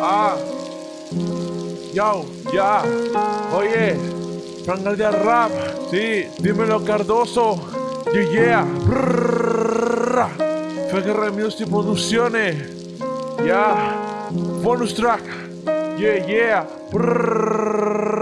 Ah. Yo, ya. Oye, Frangal de rap. Sí, dímelo Cardoso. Yeah, yeah. Brrrra. FGR Music Producciones. Ya. Bonus track. Yeah, yeah. Brrrra.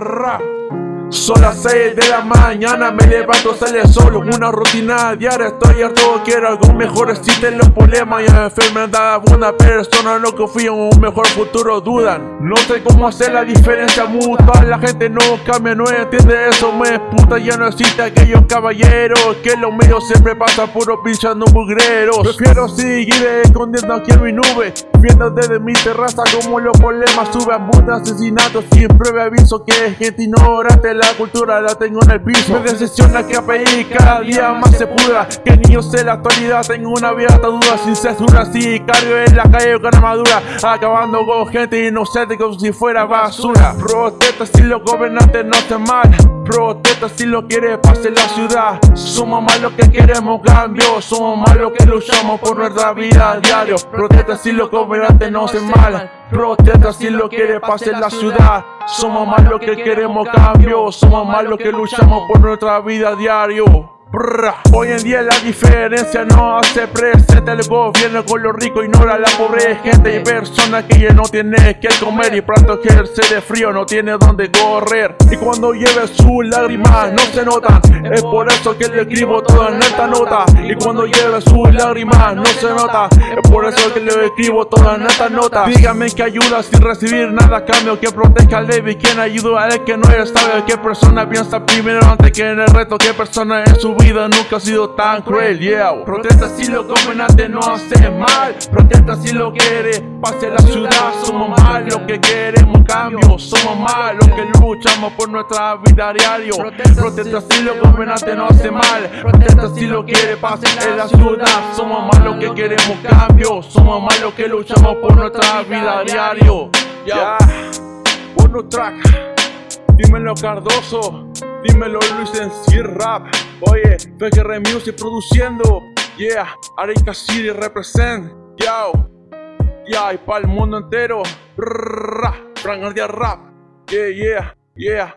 Son las 6 de la mañana, me levanto, sale solo Una rutina diaria, estoy harto, quiero algo mejor Existen los problemas y enfermedad Una persona no confía en un mejor futuro, dudan. No sé cómo hacer la diferencia mutua La gente no cambia, no entiende eso Me puta, ya no existe aquellos caballeros Que los medios siempre pasan puro pinchando mugreros Prefiero seguir escondiendo aquí en mi nube Viendo desde mi terraza como los problemas suben Muchos asesinatos sin prueba aviso que es gente ignorante la cultura la tengo en el piso. Me decepciona que API cada día más se pudra. Que niños en la actualidad tengo una vida duda. Sin censura, cargo en la calle con armadura. Acabando con gente inocente como si fuera basura. Protesta si los gobernantes no están mal. Protesta si lo quiere pase la ciudad. Somos más los que queremos cambio. Somos más los que luchamos por nuestra vida a diario. Protesta si los gobernantes no están mal. Protesta si lo quiere pase la ciudad Somos más que queremos cambio. Somos más que luchamos por nuestra vida diario Hoy en día la diferencia no hace presente El gobierno con lo rico ignora la pobre gente Y personas que ya no tienen que comer. Y pronto que se de frío no tiene donde correr. Y cuando lleve sus lágrimas no se notan. Es por eso que le escribo todo en esta nota Y cuando lleve sus lágrimas no se nota. Es por eso que le escribo todo en esta nota Dígame que ayuda sin recibir nada. A cambio Que proteja al débil, quien ayuda a él que no es sabio ¿Qué persona piensa primero antes que en el reto? ¿Qué persona en su nunca ha sido tan cruel, yeah. Protesta si lo gobernantes no hace mal. Protesta si lo quiere, pase la ciudad Somos más los que queremos cambio Somos más los que luchamos por nuestra vida diario. Protesta si lo gobernantes no hace mal. Protesta si lo quiere, pase en la ciudad Somos más los que queremos cambio Somos más los que luchamos por nuestra vida diario. Yeah. track Dímelo Cardoso. Dímelo Luis en C Rap Oye, FGR Music produciendo. Yeah, Arica City represent. Yo Yeah, y para el mundo entero. Frank Rap. Yeah, yeah, yeah